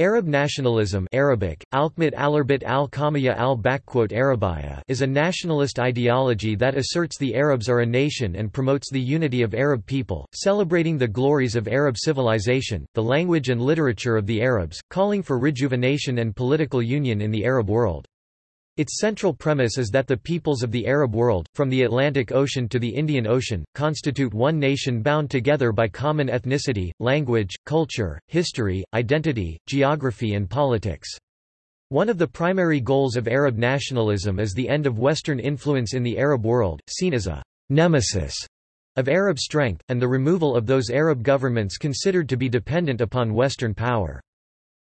Arab nationalism Arabic, Alkmit alarbit al al is a nationalist ideology that asserts the Arabs are a nation and promotes the unity of Arab people, celebrating the glories of Arab civilization, the language and literature of the Arabs, calling for rejuvenation and political union in the Arab world. Its central premise is that the peoples of the Arab world, from the Atlantic Ocean to the Indian Ocean, constitute one nation bound together by common ethnicity, language, culture, history, identity, geography and politics. One of the primary goals of Arab nationalism is the end of Western influence in the Arab world, seen as a nemesis of Arab strength, and the removal of those Arab governments considered to be dependent upon Western power.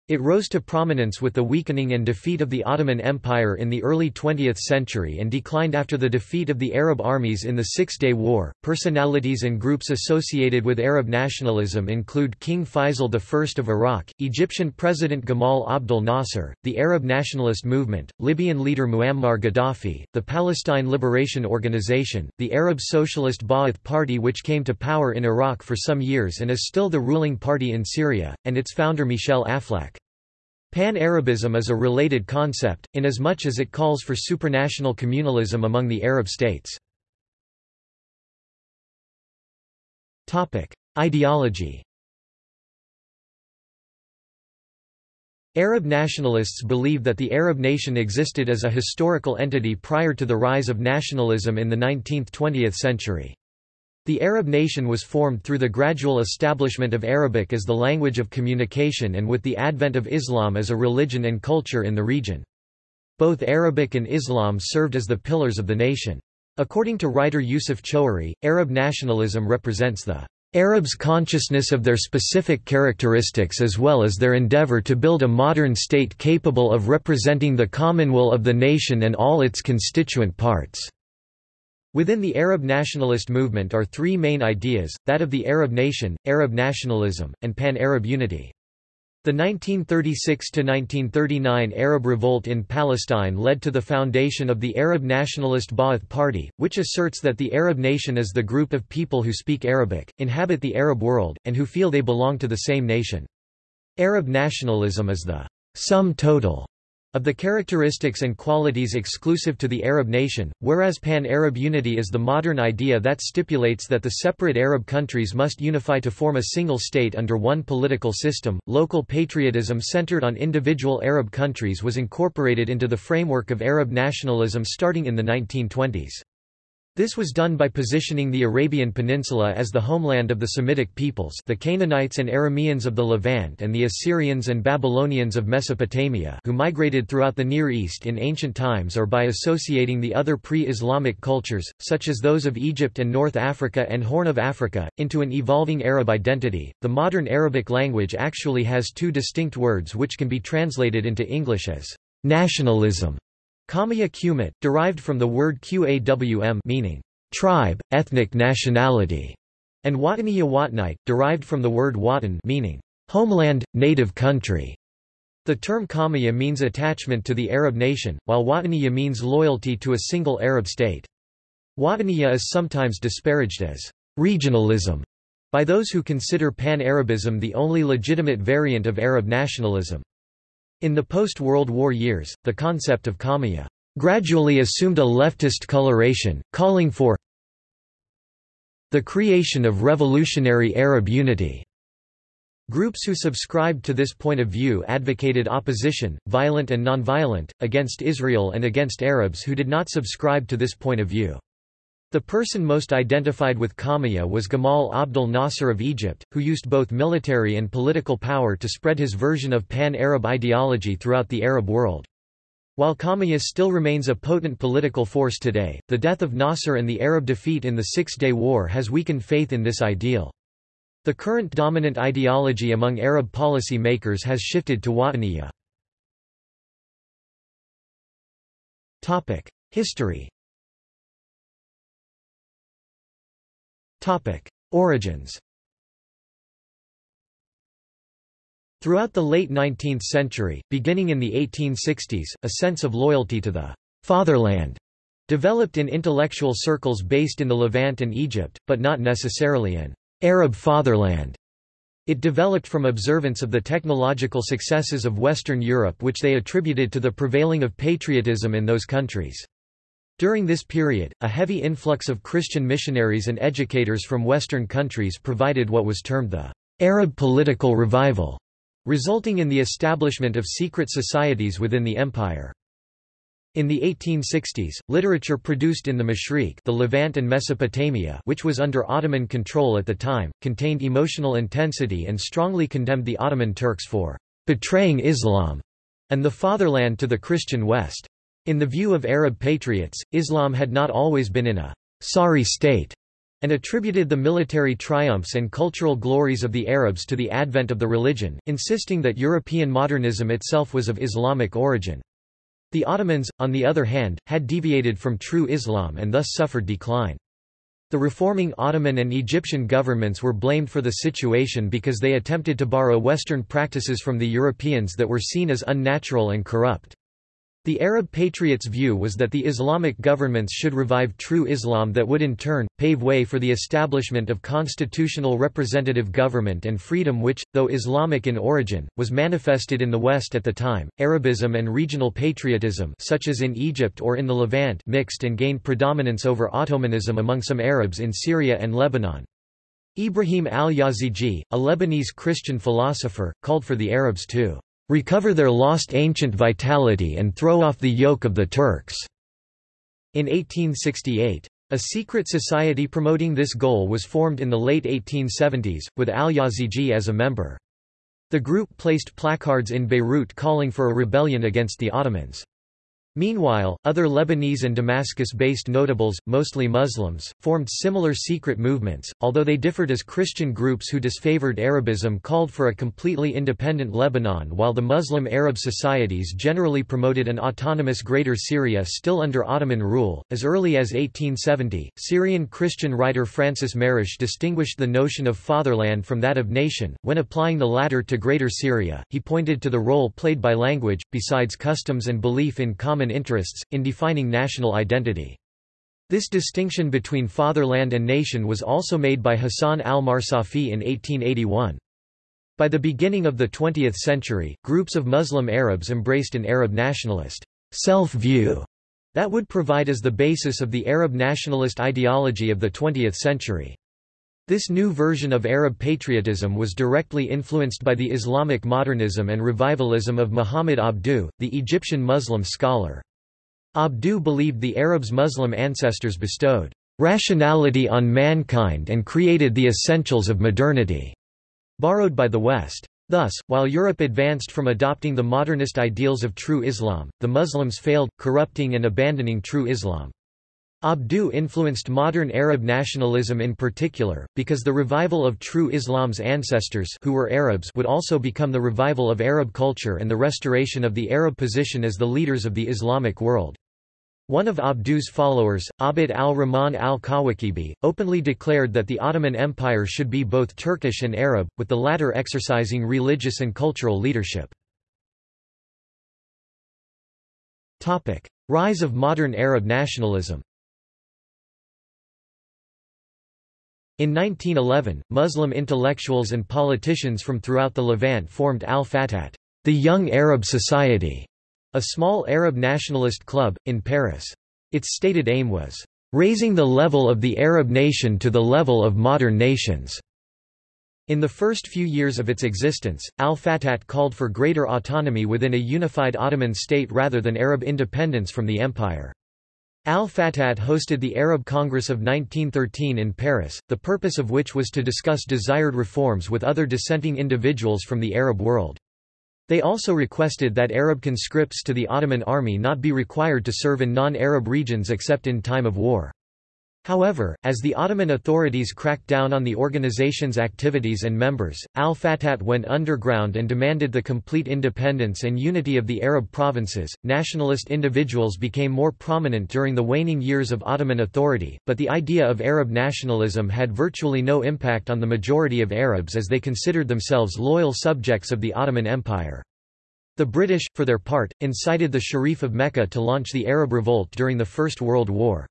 It rose to prominence with the weakening and defeat of the Ottoman Empire in the early 20th century and declined after the defeat of the Arab armies in the Six Day War. Personalities and groups associated with Arab nationalism include King Faisal I of Iraq, Egyptian President Gamal Abdel Nasser, the Arab nationalist movement, Libyan leader Muammar Gaddafi, the Palestine Liberation Organization, the Arab Socialist Ba'ath Party which came to power in Iraq for some years and is still the ruling party in Syria, and its founder Michel Aflaq. Pan-Arabism is a related concept, inasmuch as it calls for supranational communalism among the Arab states. Ideology Arab nationalists believe that the Arab nation existed as a historical entity prior to the rise of nationalism in the 19th–20th century. The Arab nation was formed through the gradual establishment of Arabic as the language of communication and with the advent of Islam as a religion and culture in the region. Both Arabic and Islam served as the pillars of the nation. According to writer Yusuf Choueiri, Arab nationalism represents the Arabs' consciousness of their specific characteristics as well as their endeavor to build a modern state capable of representing the common will of the nation and all its constituent parts. Within the Arab nationalist movement are three main ideas, that of the Arab nation, Arab nationalism, and pan-Arab unity. The 1936–1939 Arab revolt in Palestine led to the foundation of the Arab Nationalist Ba'ath Party, which asserts that the Arab nation is the group of people who speak Arabic, inhabit the Arab world, and who feel they belong to the same nation. Arab nationalism is the sum total of the characteristics and qualities exclusive to the Arab nation, whereas pan-Arab unity is the modern idea that stipulates that the separate Arab countries must unify to form a single state under one political system. Local patriotism centered on individual Arab countries was incorporated into the framework of Arab nationalism starting in the 1920s. This was done by positioning the Arabian Peninsula as the homeland of the Semitic peoples the Canaanites and Arameans of the Levant and the Assyrians and Babylonians of Mesopotamia who migrated throughout the Near East in ancient times or by associating the other pre-Islamic cultures, such as those of Egypt and North Africa and Horn of Africa, into an evolving Arab identity. The modern Arabic language actually has two distinct words which can be translated into English as nationalism Qawmiya Qumit, derived from the word Qawm meaning tribe, ethnic nationality, and Wataniya Watnite, derived from the word Watan meaning homeland, native country. The term Qawmiya means attachment to the Arab nation, while Wataniya means loyalty to a single Arab state. Wataniya is sometimes disparaged as regionalism by those who consider pan-Arabism the only legitimate variant of Arab nationalism. In the post-World War years, the concept of Qawmiya gradually assumed a leftist coloration, calling for the creation of revolutionary Arab unity. Groups who subscribed to this point of view advocated opposition, violent and nonviolent, against Israel and against Arabs who did not subscribe to this point of view. The person most identified with Qawmiya was Gamal Abdel Nasser of Egypt, who used both military and political power to spread his version of pan-Arab ideology throughout the Arab world. While Qawmiya still remains a potent political force today, the death of Nasser and the Arab defeat in the Six-Day War has weakened faith in this ideal. The current dominant ideology among Arab policy makers has shifted to Wataniya. History Origins Throughout the late 19th century, beginning in the 1860s, a sense of loyalty to the fatherland developed in intellectual circles based in the Levant and Egypt, but not necessarily in Arab fatherland. It developed from observance of the technological successes of Western Europe which they attributed to the prevailing of patriotism in those countries. During this period, a heavy influx of Christian missionaries and educators from Western countries provided what was termed the Arab political revival, resulting in the establishment of secret societies within the empire. In the 1860s, literature produced in the Mashriq the Levant and Mesopotamia which was under Ottoman control at the time, contained emotional intensity and strongly condemned the Ottoman Turks for betraying Islam and the fatherland to the Christian West. In the view of Arab patriots, Islam had not always been in a sorry state, and attributed the military triumphs and cultural glories of the Arabs to the advent of the religion, insisting that European modernism itself was of Islamic origin. The Ottomans, on the other hand, had deviated from true Islam and thus suffered decline. The reforming Ottoman and Egyptian governments were blamed for the situation because they attempted to borrow Western practices from the Europeans that were seen as unnatural and corrupt. The Arab patriots' view was that the Islamic governments should revive true Islam that would in turn, pave way for the establishment of constitutional representative government and freedom which, though Islamic in origin, was manifested in the West at the time. Arabism and regional patriotism such as in Egypt or in the Levant mixed and gained predominance over Ottomanism among some Arabs in Syria and Lebanon. Ibrahim al-Yazigi, a Lebanese Christian philosopher, called for the Arabs to recover their lost ancient vitality and throw off the yoke of the Turks." In 1868. A secret society promoting this goal was formed in the late 1870s, with al-Yazigi as a member. The group placed placards in Beirut calling for a rebellion against the Ottomans. Meanwhile, other Lebanese and Damascus-based notables, mostly Muslims, formed similar secret movements, although they differed as Christian groups who disfavored Arabism called for a completely independent Lebanon while the Muslim Arab societies generally promoted an autonomous Greater Syria still under Ottoman rule. As early as 1870, Syrian Christian writer Francis Marrash distinguished the notion of fatherland from that of nation. When applying the latter to Greater Syria, he pointed to the role played by language, besides customs and belief in common common interests, in defining national identity. This distinction between fatherland and nation was also made by Hassan al-Marsafi in 1881. By the beginning of the 20th century, groups of Muslim Arabs embraced an Arab nationalist self-view that would provide as the basis of the Arab nationalist ideology of the 20th century. This new version of Arab patriotism was directly influenced by the Islamic modernism and revivalism of Muhammad Abduh, the Egyptian Muslim scholar. Abduh believed the Arabs' Muslim ancestors bestowed rationality on mankind and created the essentials of modernity, borrowed by the West. Thus, while Europe advanced from adopting the modernist ideals of true Islam, the Muslims failed, corrupting and abandoning true Islam. Abduh influenced modern Arab nationalism in particular, because the revival of true Islam's ancestors who were Arabs would also become the revival of Arab culture and the restoration of the Arab position as the leaders of the Islamic world. One of Abduh's followers, Abd al-Rahman al-Kawakibi, openly declared that the Ottoman Empire should be both Turkish and Arab, with the latter exercising religious and cultural leadership. Rise of modern Arab nationalism In 1911, Muslim intellectuals and politicians from throughout the Levant formed Al-Fatat, the Young Arab Society, a small Arab nationalist club, in Paris. Its stated aim was, "...raising the level of the Arab nation to the level of modern nations." In the first few years of its existence, al-Fatat called for greater autonomy within a unified Ottoman state rather than Arab independence from the empire. Al-Fatat hosted the Arab Congress of 1913 in Paris, the purpose of which was to discuss desired reforms with other dissenting individuals from the Arab world. They also requested that Arab conscripts to the Ottoman army not be required to serve in non-Arab regions except in time of war. However, as the Ottoman authorities cracked down on the organization's activities and members, al-Fatat went underground and demanded the complete independence and unity of the Arab provinces. Nationalist individuals became more prominent during the waning years of Ottoman authority, but the idea of Arab nationalism had virtually no impact on the majority of Arabs as they considered themselves loyal subjects of the Ottoman Empire. The British, for their part, incited the Sharif of Mecca to launch the Arab Revolt during the First World War.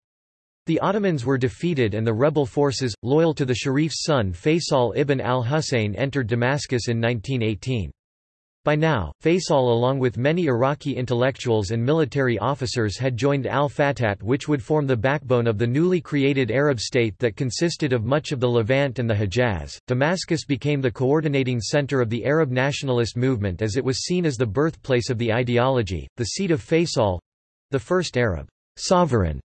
The Ottomans were defeated and the rebel forces, loyal to the Sharif's son Faisal ibn al-Husayn entered Damascus in 1918. By now, Faisal along with many Iraqi intellectuals and military officers had joined al-Fatat which would form the backbone of the newly created Arab state that consisted of much of the Levant and the Hejaz. Damascus became the coordinating center of the Arab nationalist movement as it was seen as the birthplace of the ideology, the seat of Faisal—the first Arab sovereign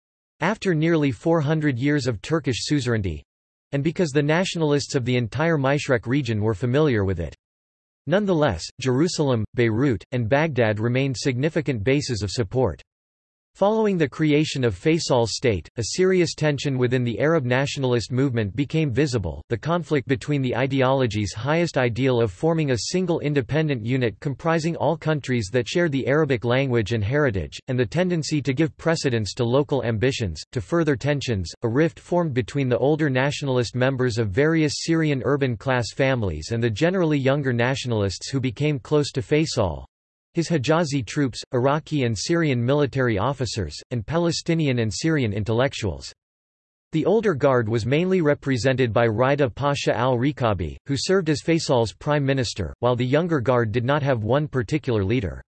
after nearly 400 years of Turkish suzerainty—and because the nationalists of the entire Mashreq region were familiar with it. Nonetheless, Jerusalem, Beirut, and Baghdad remained significant bases of support. Following the creation of Faisal's state, a serious tension within the Arab nationalist movement became visible, the conflict between the ideology's highest ideal of forming a single independent unit comprising all countries that share the Arabic language and heritage, and the tendency to give precedence to local ambitions. To further tensions, a rift formed between the older nationalist members of various Syrian urban class families and the generally younger nationalists who became close to Faisal, his Hijazi troops, Iraqi and Syrian military officers, and Palestinian and Syrian intellectuals. The older guard was mainly represented by Rida Pasha al-Rikabi, who served as Faisal's prime minister, while the younger guard did not have one particular leader.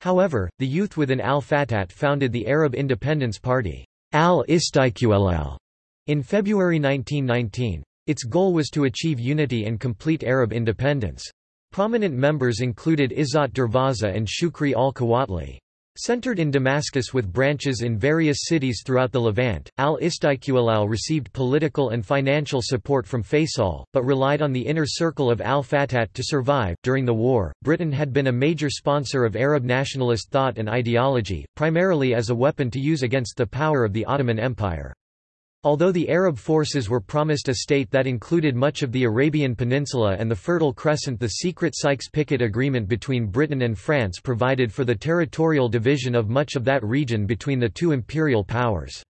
However, the youth within al-Fatat founded the Arab Independence Party al-Istiqlal in February 1919. Its goal was to achieve unity and complete Arab independence. Prominent members included Izzat Darwaza and Shukri al-Quwatli. Centered in Damascus with branches in various cities throughout the Levant, al-Istiqlal received political and financial support from Faisal, but relied on the inner circle of al-Fatat to survive. During the war, Britain had been a major sponsor of Arab nationalist thought and ideology, primarily as a weapon to use against the power of the Ottoman Empire. Although the Arab forces were promised a state that included much of the Arabian Peninsula and the Fertile Crescent the secret Sykes-Picot Agreement between Britain and France provided for the territorial division of much of that region between the two imperial powers.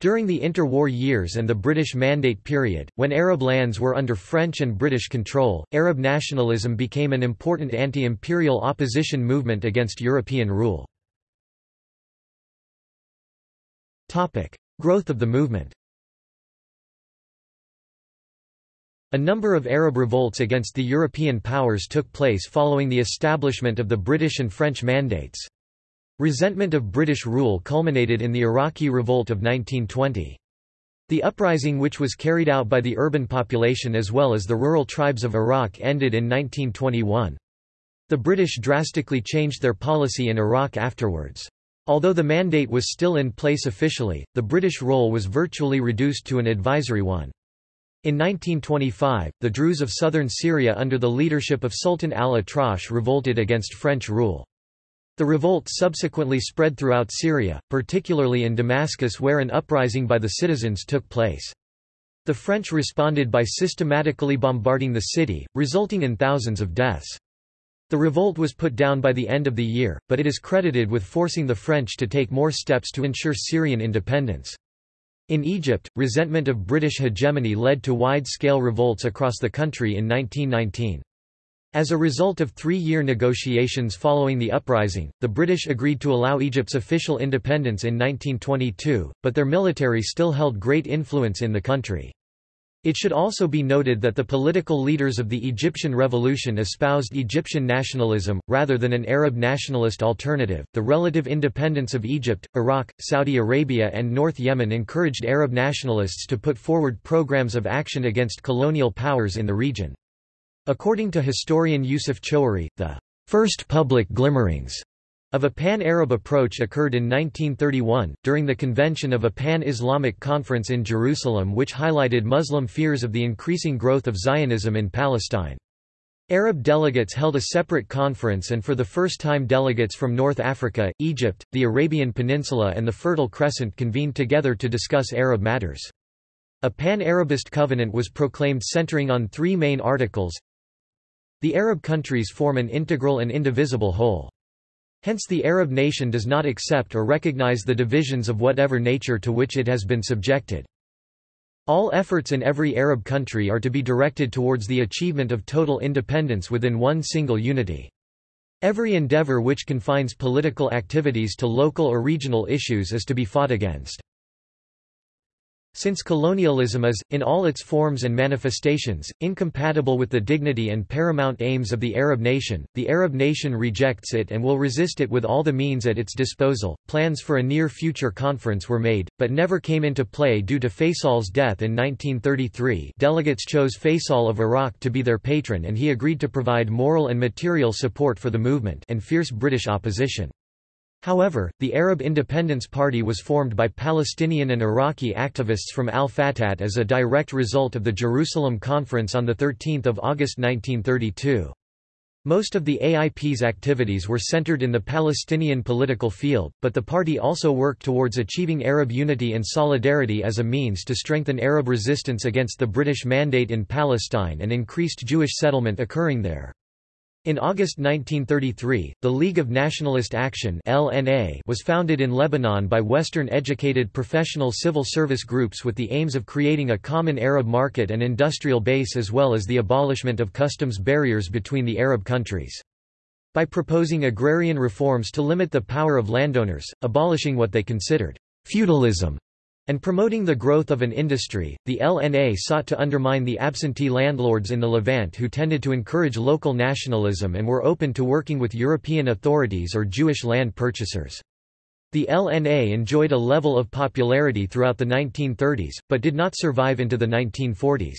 During the interwar years and the British Mandate period, when Arab lands were under French and British control, Arab nationalism became an important anti-imperial opposition movement against European rule. Growth of the movement A number of Arab revolts against the European powers took place following the establishment of the British and French mandates. Resentment of British rule culminated in the Iraqi Revolt of 1920. The uprising which was carried out by the urban population as well as the rural tribes of Iraq ended in 1921. The British drastically changed their policy in Iraq afterwards. Although the mandate was still in place officially, the British role was virtually reduced to an advisory one. In 1925, the Druze of southern Syria under the leadership of Sultan al-Atrash revolted against French rule. The revolt subsequently spread throughout Syria, particularly in Damascus where an uprising by the citizens took place. The French responded by systematically bombarding the city, resulting in thousands of deaths. The revolt was put down by the end of the year, but it is credited with forcing the French to take more steps to ensure Syrian independence. In Egypt, resentment of British hegemony led to wide-scale revolts across the country in 1919. As a result of three-year negotiations following the uprising, the British agreed to allow Egypt's official independence in 1922, but their military still held great influence in the country. It should also be noted that the political leaders of the Egyptian revolution espoused Egyptian nationalism, rather than an Arab nationalist alternative. The relative independence of Egypt, Iraq, Saudi Arabia, and North Yemen encouraged Arab nationalists to put forward programs of action against colonial powers in the region. According to historian Yusuf Choueiri, the first public glimmerings of a pan-Arab approach occurred in 1931, during the convention of a pan-Islamic conference in Jerusalem which highlighted Muslim fears of the increasing growth of Zionism in Palestine. Arab delegates held a separate conference and for the first time delegates from North Africa, Egypt, the Arabian Peninsula and the Fertile Crescent convened together to discuss Arab matters. A pan-Arabist covenant was proclaimed centering on three main articles. The Arab countries form an integral and indivisible whole. Hence the Arab nation does not accept or recognize the divisions of whatever nature to which it has been subjected. All efforts in every Arab country are to be directed towards the achievement of total independence within one single unity. Every endeavor which confines political activities to local or regional issues is to be fought against. Since colonialism is, in all its forms and manifestations, incompatible with the dignity and paramount aims of the Arab nation, the Arab nation rejects it and will resist it with all the means at its disposal. Plans for a near future conference were made, but never came into play due to Faisal's death in 1933. Delegates chose Faisal of Iraq to be their patron and he agreed to provide moral and material support for the movement and fierce British opposition. However, the Arab Independence Party was formed by Palestinian and Iraqi activists from al-Fatat as a direct result of the Jerusalem Conference on 13 August 1932. Most of the AIP's activities were centered in the Palestinian political field, but the party also worked towards achieving Arab unity and solidarity as a means to strengthen Arab resistance against the British Mandate in Palestine and increased Jewish settlement occurring there. In August 1933, the League of Nationalist Action (LNA) was founded in Lebanon by Western-educated professional civil service groups with the aims of creating a common Arab market and industrial base as well as the abolishment of customs barriers between the Arab countries. By proposing agrarian reforms to limit the power of landowners, abolishing what they considered feudalism and promoting the growth of an industry, the LNA sought to undermine the absentee landlords in the Levant who tended to encourage local nationalism and were open to working with European authorities or Jewish land purchasers. The LNA enjoyed a level of popularity throughout the 1930s, but did not survive into the 1940s.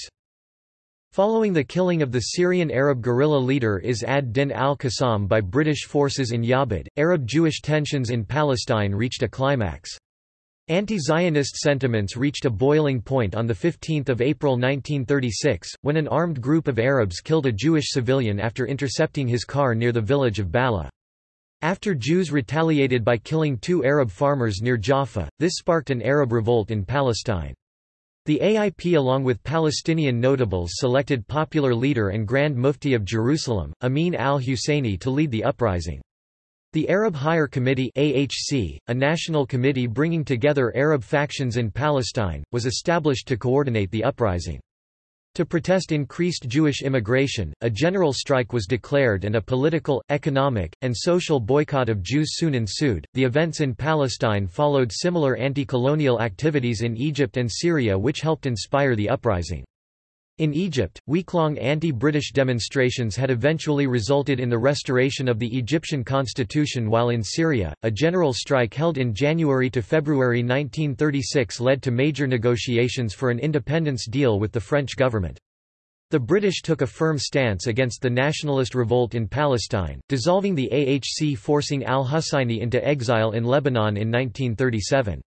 Following the killing of the Syrian Arab guerrilla leader Izz ad-Din al-Qassam by British forces in Yabad, Arab-Jewish tensions in Palestine reached a climax. Anti-Zionist sentiments reached a boiling point on 15 April 1936, when an armed group of Arabs killed a Jewish civilian after intercepting his car near the village of Bala. After Jews retaliated by killing two Arab farmers near Jaffa, this sparked an Arab revolt in Palestine. The AIP along with Palestinian notables selected popular leader and Grand Mufti of Jerusalem, Amin al-Husseini to lead the uprising. The Arab Higher Committee AHC, a national committee bringing together Arab factions in Palestine, was established to coordinate the uprising. To protest increased Jewish immigration, a general strike was declared and a political, economic, and social boycott of Jews soon ensued. The events in Palestine followed similar anti colonial activities in Egypt and Syria, which helped inspire the uprising. In Egypt, week-long anti-British demonstrations had eventually resulted in the restoration of the Egyptian constitution while in Syria, a general strike held in January to February 1936 led to major negotiations for an independence deal with the French government. The British took a firm stance against the nationalist revolt in Palestine, dissolving the AHC forcing al-Husseini into exile in Lebanon in 1937.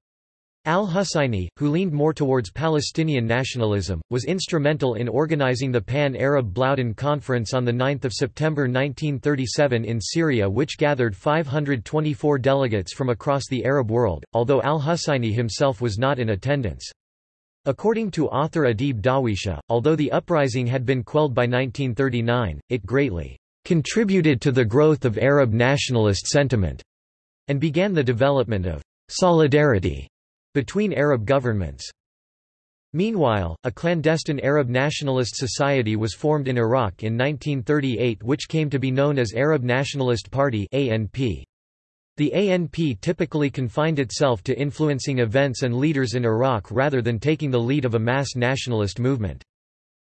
Al-Husseini, who leaned more towards Palestinian nationalism, was instrumental in organizing the Pan-Arab Bloudan Conference on 9 September 1937 in Syria which gathered 524 delegates from across the Arab world, although al-Husseini himself was not in attendance. According to author Adeed Dawisha, although the uprising had been quelled by 1939, it greatly contributed to the growth of Arab nationalist sentiment and began the development of solidarity between Arab governments. Meanwhile, a clandestine Arab nationalist society was formed in Iraq in 1938 which came to be known as Arab Nationalist Party ANP. The ANP typically confined itself to influencing events and leaders in Iraq rather than taking the lead of a mass nationalist movement.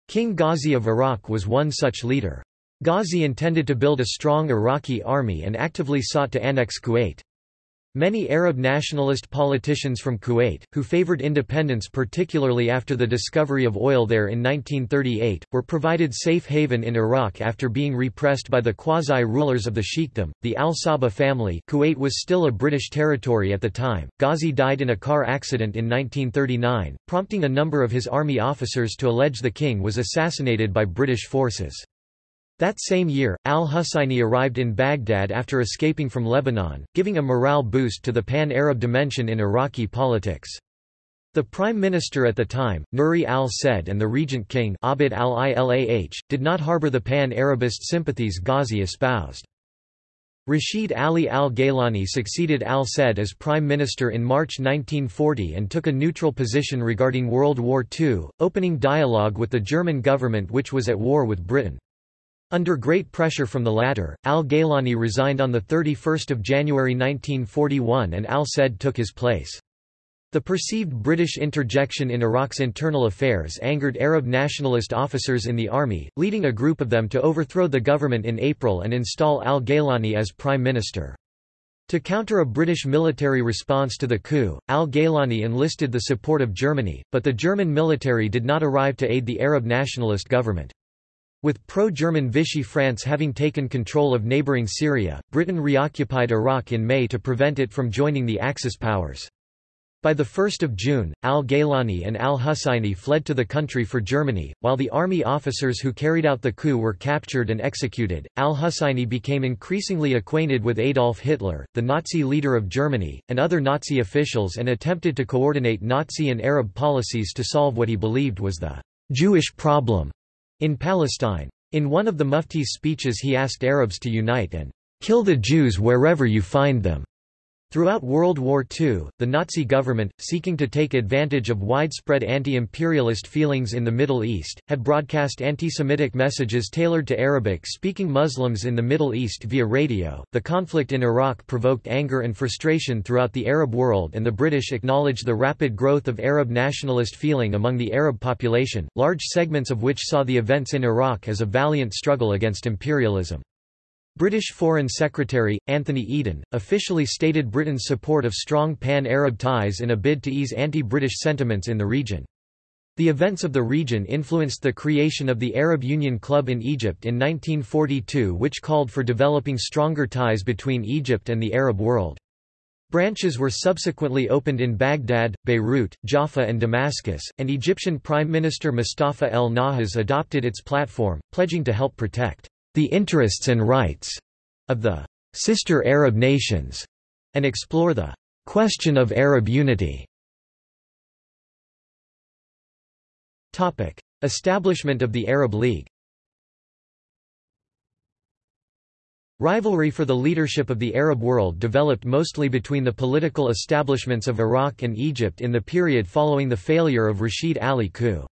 King Ghazi of Iraq was one such leader. Ghazi intended to build a strong Iraqi army and actively sought to annex Kuwait. Many Arab nationalist politicians from Kuwait, who favored independence particularly after the discovery of oil there in 1938, were provided safe haven in Iraq after being repressed by the quasi-rulers of the Sheikhdom, the al-Sabah family Kuwait was still a British territory at the time. Ghazi died in a car accident in 1939, prompting a number of his army officers to allege the king was assassinated by British forces. That same year, al-Husseini arrived in Baghdad after escaping from Lebanon, giving a morale boost to the pan-Arab dimension in Iraqi politics. The prime minister at the time, Nuri al-Said and the regent king Abd al-Ilah did not harbor the pan-Arabist sympathies Ghazi espoused. Rashid Ali al-Gaylani succeeded al-Said as prime minister in March 1940 and took a neutral position regarding World War II, opening dialogue with the German government which was at war with Britain. Under great pressure from the latter, al-Gaylani resigned on 31 January 1941 and al-Said took his place. The perceived British interjection in Iraq's internal affairs angered Arab nationalist officers in the army, leading a group of them to overthrow the government in April and install al-Gaylani as prime minister. To counter a British military response to the coup, al-Gaylani enlisted the support of Germany, but the German military did not arrive to aid the Arab nationalist government. With pro-German Vichy France having taken control of neighbouring Syria, Britain reoccupied Iraq in May to prevent it from joining the Axis powers. By 1 June, al-Gaylani and al-Husseini fled to the country for Germany, while the army officers who carried out the coup were captured and executed. Al-Husseini became increasingly acquainted with Adolf Hitler, the Nazi leader of Germany, and other Nazi officials and attempted to coordinate Nazi and Arab policies to solve what he believed was the Jewish problem in Palestine. In one of the Mufti's speeches he asked Arabs to unite and kill the Jews wherever you find them. Throughout World War II, the Nazi government, seeking to take advantage of widespread anti-imperialist feelings in the Middle East, had broadcast anti-Semitic messages tailored to Arabic-speaking Muslims in the Middle East via radio. The conflict in Iraq provoked anger and frustration throughout the Arab world and the British acknowledged the rapid growth of Arab nationalist feeling among the Arab population, large segments of which saw the events in Iraq as a valiant struggle against imperialism. British Foreign Secretary, Anthony Eden, officially stated Britain's support of strong pan-Arab ties in a bid to ease anti-British sentiments in the region. The events of the region influenced the creation of the Arab Union Club in Egypt in 1942 which called for developing stronger ties between Egypt and the Arab world. Branches were subsequently opened in Baghdad, Beirut, Jaffa and Damascus, and Egyptian Prime Minister Mustafa el-Nahas adopted its platform, pledging to help protect the interests and rights of the sister Arab nations, and explore the question of Arab unity. Topic: Establishment of the Arab League. Rivalry for the leadership of the Arab world developed mostly between the political establishments of Iraq and Egypt in the period following the failure of Rashid Ali coup.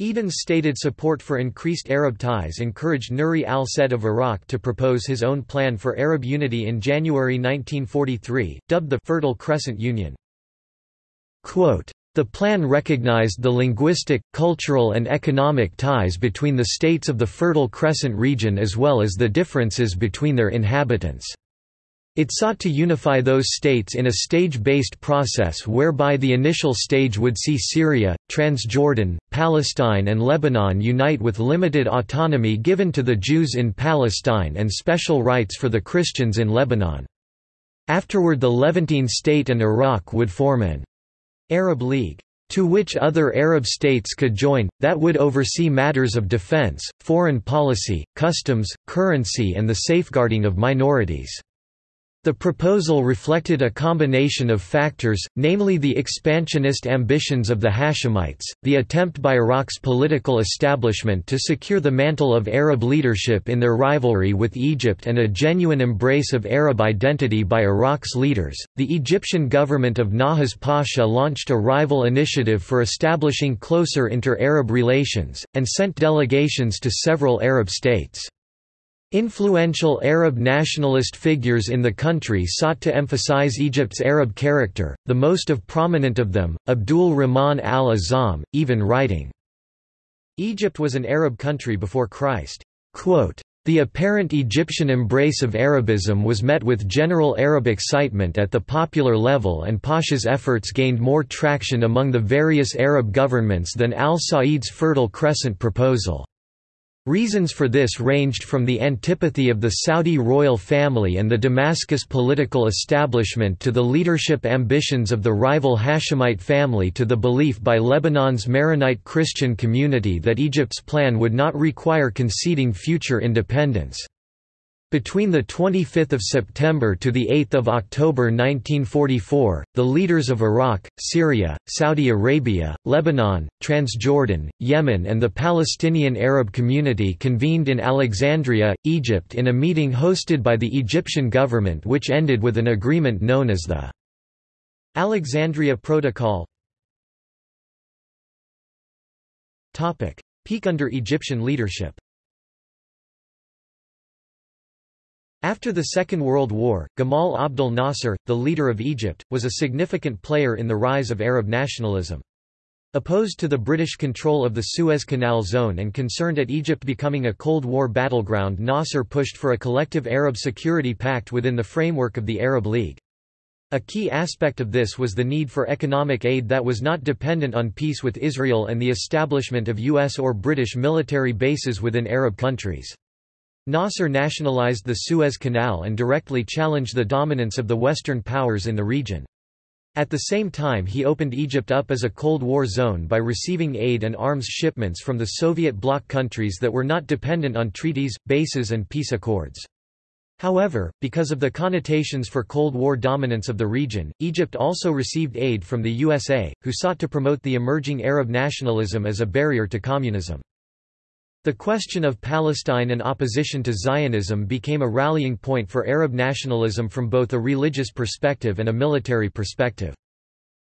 Eden's stated support for increased Arab ties encouraged Nuri al-Said of Iraq to propose his own plan for Arab unity in January 1943, dubbed the Fertile Crescent Union. Quote, the plan recognized the linguistic, cultural and economic ties between the states of the Fertile Crescent region as well as the differences between their inhabitants. It sought to unify those states in a stage-based process whereby the initial stage would see Syria, Transjordan, Palestine and Lebanon unite with limited autonomy given to the Jews in Palestine and special rights for the Christians in Lebanon. Afterward the Levantine state and Iraq would form an Arab League to which other Arab states could join, that would oversee matters of defense, foreign policy, customs, currency and the safeguarding of minorities. The proposal reflected a combination of factors, namely the expansionist ambitions of the Hashemites, the attempt by Iraq's political establishment to secure the mantle of Arab leadership in their rivalry with Egypt and a genuine embrace of Arab identity by Iraq's leaders. The Egyptian government of Nahas Pasha launched a rival initiative for establishing closer inter-Arab relations, and sent delegations to several Arab states. Influential Arab nationalist figures in the country sought to emphasize Egypt's Arab character, the most of prominent of them, Abdul Rahman al-Azam, even writing, Egypt was an Arab country before Christ. Quote, the apparent Egyptian embrace of Arabism was met with general Arab excitement at the popular level and Pasha's efforts gained more traction among the various Arab governments than al-Said's Fertile Crescent proposal. Reasons for this ranged from the antipathy of the Saudi royal family and the Damascus political establishment to the leadership ambitions of the rival Hashemite family to the belief by Lebanon's Maronite Christian community that Egypt's plan would not require conceding future independence. Between 25 September to 8 October 1944, the leaders of Iraq, Syria, Saudi Arabia, Lebanon, Transjordan, Yemen and the Palestinian Arab community convened in Alexandria, Egypt in a meeting hosted by the Egyptian government which ended with an agreement known as the Alexandria Protocol. Peak under Egyptian leadership After the Second World War, Gamal Abdel Nasser, the leader of Egypt, was a significant player in the rise of Arab nationalism. Opposed to the British control of the Suez Canal zone and concerned at Egypt becoming a Cold War battleground Nasser pushed for a collective Arab security pact within the framework of the Arab League. A key aspect of this was the need for economic aid that was not dependent on peace with Israel and the establishment of U.S. or British military bases within Arab countries. Nasser nationalized the Suez Canal and directly challenged the dominance of the Western powers in the region. At the same time he opened Egypt up as a Cold War zone by receiving aid and arms shipments from the Soviet bloc countries that were not dependent on treaties, bases and peace accords. However, because of the connotations for Cold War dominance of the region, Egypt also received aid from the USA, who sought to promote the emerging Arab nationalism as a barrier to communism. The question of Palestine and opposition to Zionism became a rallying point for Arab nationalism from both a religious perspective and a military perspective.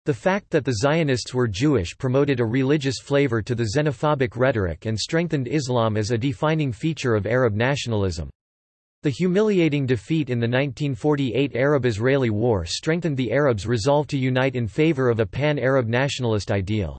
The fact that the Zionists were Jewish promoted a religious flavor to the xenophobic rhetoric and strengthened Islam as a defining feature of Arab nationalism. The humiliating defeat in the 1948 Arab-Israeli War strengthened the Arabs' resolve to unite in favor of a pan-Arab nationalist ideal.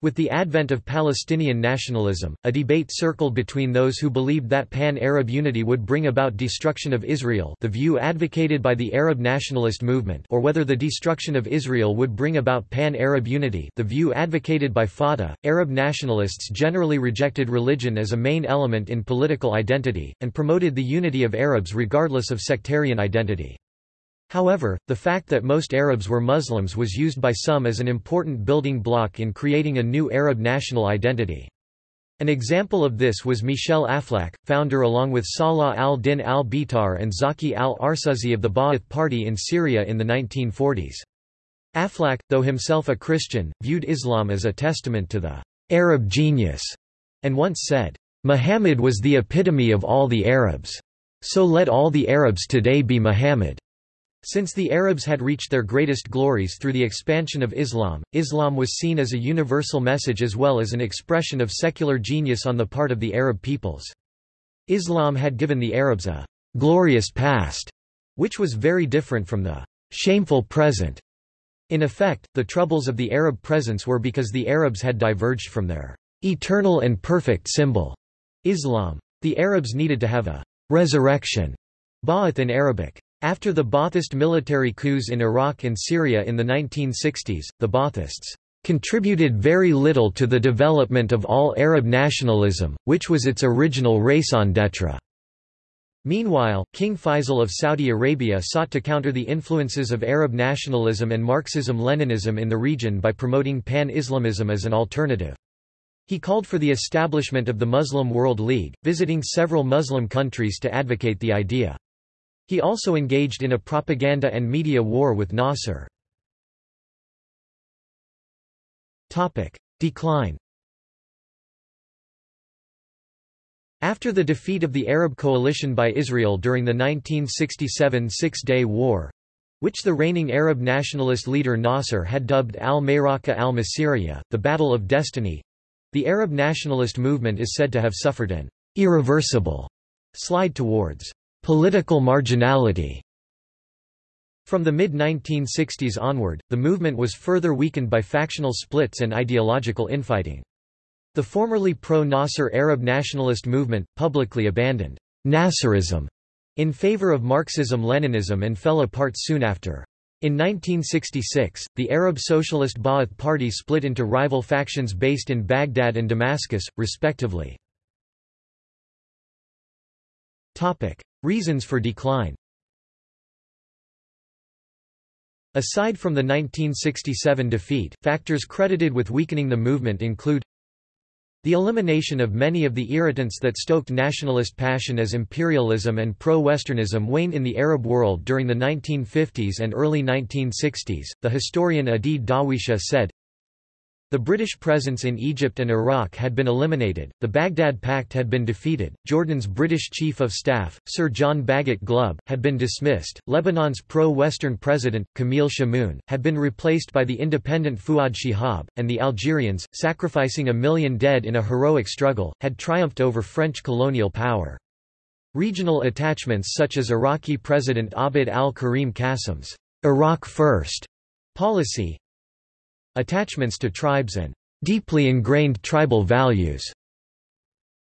With the advent of Palestinian nationalism, a debate circled between those who believed that pan-Arab unity would bring about destruction of Israel the view advocated by the Arab nationalist movement or whether the destruction of Israel would bring about pan-Arab unity the view advocated by Fatah. Arab nationalists generally rejected religion as a main element in political identity, and promoted the unity of Arabs regardless of sectarian identity. However, the fact that most Arabs were Muslims was used by some as an important building block in creating a new Arab national identity. An example of this was Michel Aflaq, founder along with Salah al-Din al-Bitar and Zaki al-Arsuzi of the Ba'ath Party in Syria in the 1940s. Aflaq, though himself a Christian, viewed Islam as a testament to the Arab genius, and once said, Muhammad was the epitome of all the Arabs. So let all the Arabs today be Muhammad. Since the Arabs had reached their greatest glories through the expansion of Islam, Islam was seen as a universal message as well as an expression of secular genius on the part of the Arab peoples. Islam had given the Arabs a glorious past, which was very different from the shameful present. In effect, the troubles of the Arab presence were because the Arabs had diverged from their eternal and perfect symbol, Islam. The Arabs needed to have a resurrection, Ba'ath in Arabic. After the Ba'athist military coups in Iraq and Syria in the 1960s, the Ba'athists contributed very little to the development of all Arab nationalism, which was its original raison d'etre. Meanwhile, King Faisal of Saudi Arabia sought to counter the influences of Arab nationalism and Marxism-Leninism in the region by promoting pan-Islamism as an alternative. He called for the establishment of the Muslim World League, visiting several Muslim countries to advocate the idea. He also engaged in a propaganda and media war with Nasser. Decline After the defeat of the Arab coalition by Israel during the 1967 Six-Day War, which the reigning Arab nationalist leader Nasser had dubbed al-Mayraka al-Masiriya, the Battle of Destiny, the Arab nationalist movement is said to have suffered an irreversible slide towards Political marginality From the mid-1960s onward, the movement was further weakened by factional splits and ideological infighting. The formerly pro-Nasser Arab nationalist movement, publicly abandoned Nasserism in favor of Marxism-Leninism and fell apart soon after. In 1966, the Arab Socialist Ba'ath Party split into rival factions based in Baghdad and Damascus, respectively. Reasons for decline Aside from the 1967 defeat, factors credited with weakening the movement include the elimination of many of the irritants that stoked nationalist passion as imperialism and pro-Westernism waned in the Arab world during the 1950s and early 1960s. The historian Adeed Dawisha said, the British presence in Egypt and Iraq had been eliminated, the Baghdad Pact had been defeated, Jordan's British Chief of Staff, Sir John Bagot Glubb, had been dismissed, Lebanon's pro-Western president, Camille Chamoun, had been replaced by the independent Fouad Shihab, and the Algerians, sacrificing a million dead in a heroic struggle, had triumphed over French colonial power. Regional attachments such as Iraqi President Abd al-Karim Qasim's Iraq First policy Attachments to tribes and deeply ingrained tribal values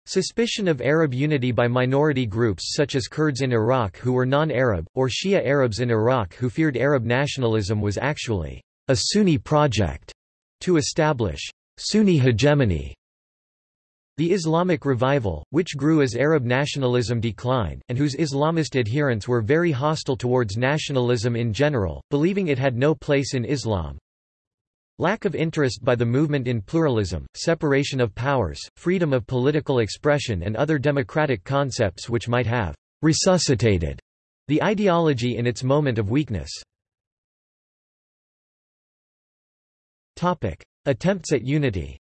Suspicion of Arab unity by minority groups such as Kurds in Iraq who were non-Arab, or Shia Arabs in Iraq who feared Arab nationalism was actually a Sunni project to establish Sunni hegemony. The Islamic revival, which grew as Arab nationalism declined, and whose Islamist adherents were very hostile towards nationalism in general, believing it had no place in Islam. Lack of interest by the movement in pluralism, separation of powers, freedom of political expression and other democratic concepts which might have resuscitated the ideology in its moment of weakness. Attempts at unity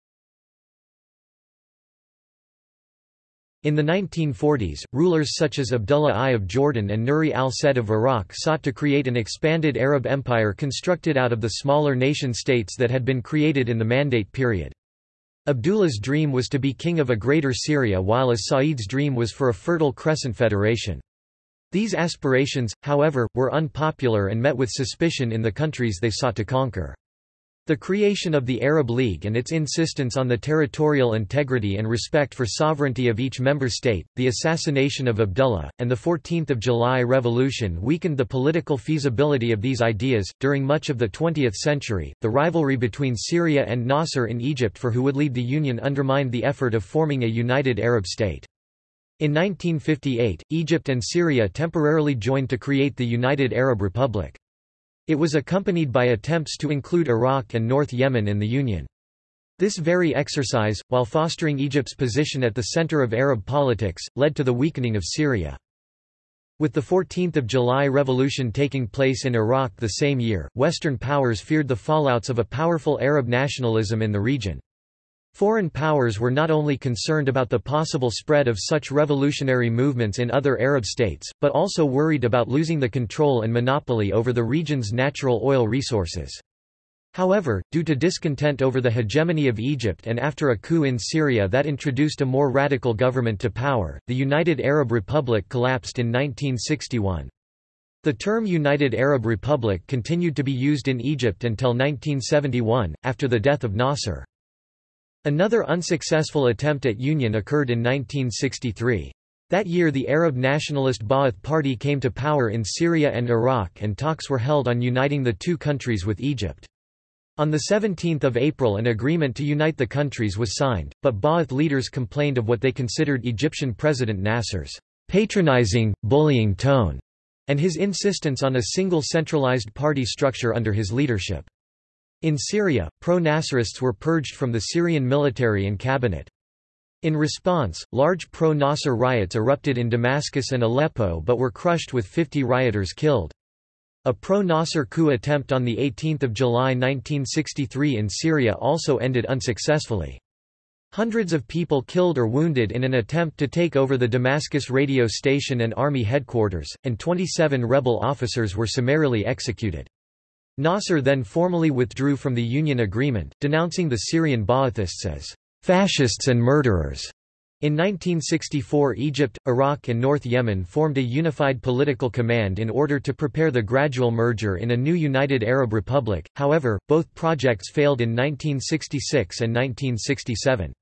In the 1940s, rulers such as Abdullah I of Jordan and Nuri al-Said of Iraq sought to create an expanded Arab empire constructed out of the smaller nation-states that had been created in the Mandate period. Abdullah's dream was to be king of a greater Syria while as Said's dream was for a fertile crescent federation. These aspirations, however, were unpopular and met with suspicion in the countries they sought to conquer. The creation of the Arab League and its insistence on the territorial integrity and respect for sovereignty of each member state, the assassination of Abdullah, and the 14th of July revolution weakened the political feasibility of these ideas. During much of the 20th century, the rivalry between Syria and Nasser in Egypt for who would lead the Union undermined the effort of forming a united Arab state. In 1958, Egypt and Syria temporarily joined to create the United Arab Republic. It was accompanied by attempts to include Iraq and North Yemen in the Union. This very exercise, while fostering Egypt's position at the center of Arab politics, led to the weakening of Syria. With the 14th of July revolution taking place in Iraq the same year, Western powers feared the fallouts of a powerful Arab nationalism in the region. Foreign powers were not only concerned about the possible spread of such revolutionary movements in other Arab states, but also worried about losing the control and monopoly over the region's natural oil resources. However, due to discontent over the hegemony of Egypt and after a coup in Syria that introduced a more radical government to power, the United Arab Republic collapsed in 1961. The term United Arab Republic continued to be used in Egypt until 1971, after the death of Nasser. Another unsuccessful attempt at union occurred in 1963. That year the Arab nationalist Ba'ath Party came to power in Syria and Iraq and talks were held on uniting the two countries with Egypt. On 17 April an agreement to unite the countries was signed, but Ba'ath leaders complained of what they considered Egyptian President Nasser's patronizing, bullying tone, and his insistence on a single centralized party structure under his leadership. In Syria, pro-Nasserists were purged from the Syrian military and cabinet. In response, large pro-Nasser riots erupted in Damascus and Aleppo but were crushed with 50 rioters killed. A pro-Nasser coup attempt on 18 July 1963 in Syria also ended unsuccessfully. Hundreds of people killed or wounded in an attempt to take over the Damascus radio station and army headquarters, and 27 rebel officers were summarily executed. Nasser then formally withdrew from the Union agreement, denouncing the Syrian Ba'athists as fascists and murderers. In 1964 Egypt, Iraq and North Yemen formed a unified political command in order to prepare the gradual merger in a new United Arab Republic, however, both projects failed in 1966 and 1967.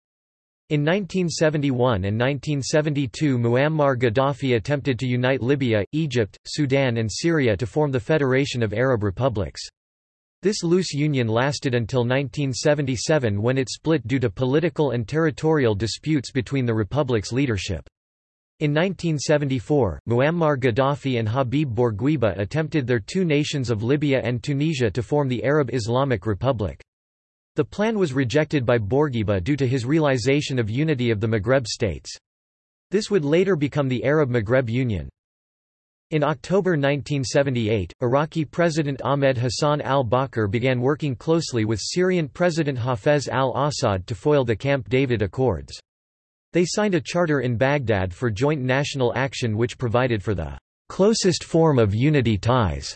In 1971 and 1972 Muammar Gaddafi attempted to unite Libya, Egypt, Sudan and Syria to form the Federation of Arab Republics. This loose union lasted until 1977 when it split due to political and territorial disputes between the republic's leadership. In 1974, Muammar Gaddafi and Habib Bourguiba attempted their two nations of Libya and Tunisia to form the Arab Islamic Republic. The plan was rejected by Bourguiba due to his realization of unity of the Maghreb states. This would later become the Arab Maghreb Union. In October 1978, Iraqi President Ahmed Hassan al-Bakr began working closely with Syrian President Hafez al-Assad to foil the Camp David Accords. They signed a charter in Baghdad for joint national action which provided for the closest form of unity ties,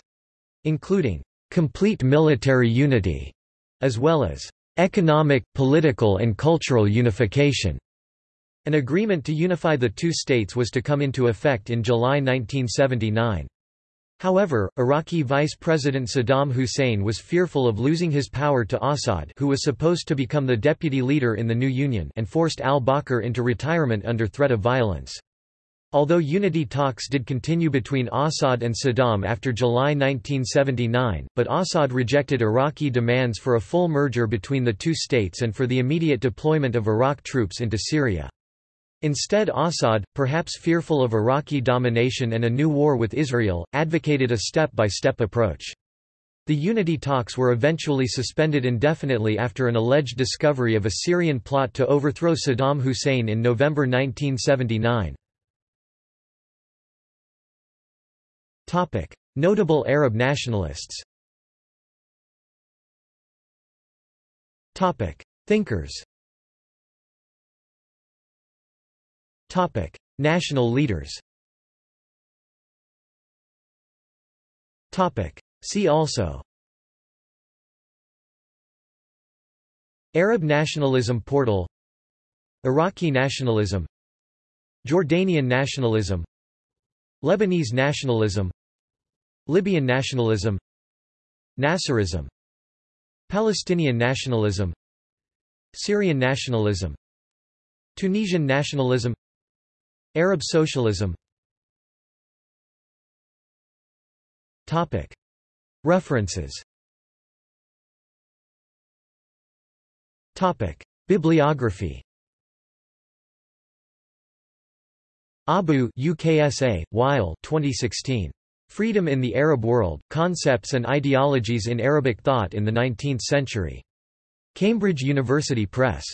including complete military unity as well as economic, political and cultural unification. An agreement to unify the two states was to come into effect in July 1979. However, Iraqi Vice President Saddam Hussein was fearful of losing his power to Assad who was supposed to become the deputy leader in the new union and forced al-Bakr into retirement under threat of violence. Although unity talks did continue between Assad and Saddam after July 1979, but Assad rejected Iraqi demands for a full merger between the two states and for the immediate deployment of Iraq troops into Syria. Instead Assad, perhaps fearful of Iraqi domination and a new war with Israel, advocated a step-by-step -step approach. The unity talks were eventually suspended indefinitely after an alleged discovery of a Syrian plot to overthrow Saddam Hussein in November 1979. Notable Arab nationalists. Thinkers. Topic: National leaders. Topic: See also. Arab nationalism portal. Iraqi nationalism. Jordanian nationalism. Lebanese nationalism Libyan nationalism Nasserism Palestinian nationalism Syrian nationalism Tunisian nationalism Arab socialism. References. Bibliography. Abu-Uksa, Wael 2016. Freedom in the Arab World, Concepts and Ideologies in Arabic Thought in the Nineteenth Century. Cambridge University Press.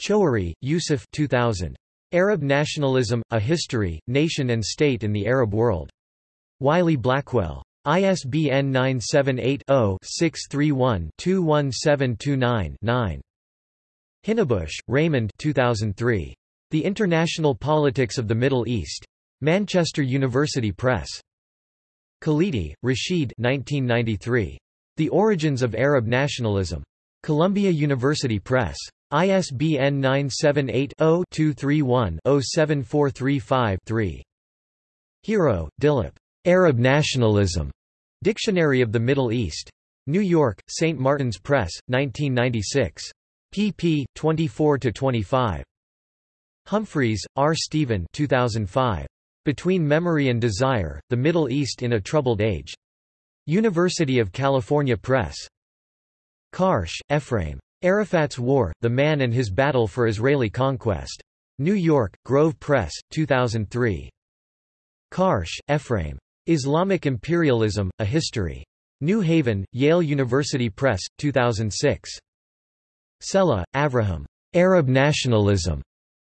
Choueiri, Yusuf 2000. Arab Nationalism, A History, Nation and State in the Arab World. Wiley-Blackwell. ISBN 978-0-631-21729-9. Hinnebusch, Raymond 2003. The International Politics of the Middle East. Manchester University Press. Khalidi, Rashid 1993. The Origins of Arab Nationalism. Columbia University Press. ISBN 978-0-231-07435-3. Hiro, Dilip. Arab Nationalism. Dictionary of the Middle East. New York, St. Martin's Press, 1996. pp. 24–25. Humphreys, R. Stephen 2005. Between Memory and Desire, The Middle East in a Troubled Age. University of California Press. Karsh, Ephraim. Arafat's War, The Man and His Battle for Israeli Conquest. New York, Grove Press, 2003. Karsh, Ephraim. Islamic Imperialism, A History. New Haven, Yale University Press, 2006. Sella, Avraham. Arab Nationalism.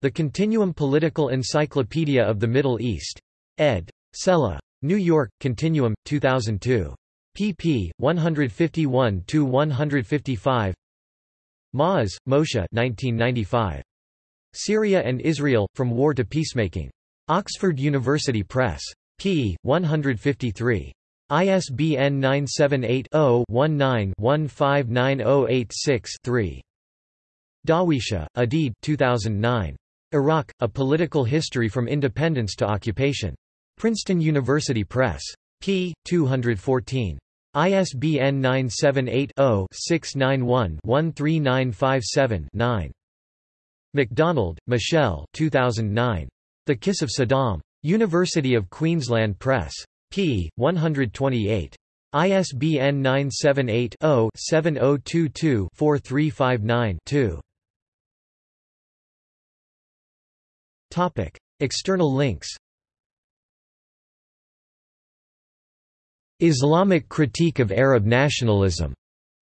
The Continuum Political Encyclopedia of the Middle East. Ed. Sella. New York, Continuum, 2002. pp. 151–155 Ma'oz, Moshe 1995. Syria and Israel, From War to Peacemaking. Oxford University Press. p. 153. ISBN 978-0-19-159086-3. Dawisha, Adeed 2009. Iraq, A Political History from Independence to Occupation. Princeton University Press. p. 214. ISBN 978-0-691-13957-9. MacDonald, Michelle 2009. The Kiss of Saddam. University of Queensland Press. p. 128. ISBN 978-0-7022-4359-2. External links Islamic Critique of Arab Nationalism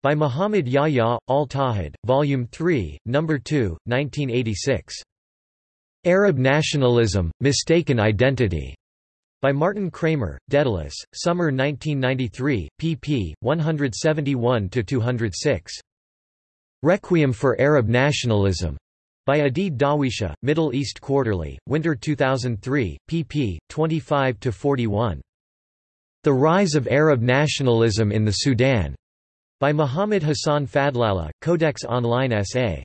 by Muhammad Yahya, Al-Tawhid, Volume 3, No. 2, 1986. Arab Nationalism, Mistaken Identity, by Martin Kramer, Daedalus, Summer 1993, pp. 171–206. Requiem for Arab Nationalism, by Adeed Dawisha, Middle East Quarterly, Winter 2003, pp. 25–41. The Rise of Arab Nationalism in the Sudan, by Muhammad Hassan Fadlallah, Codex Online SA.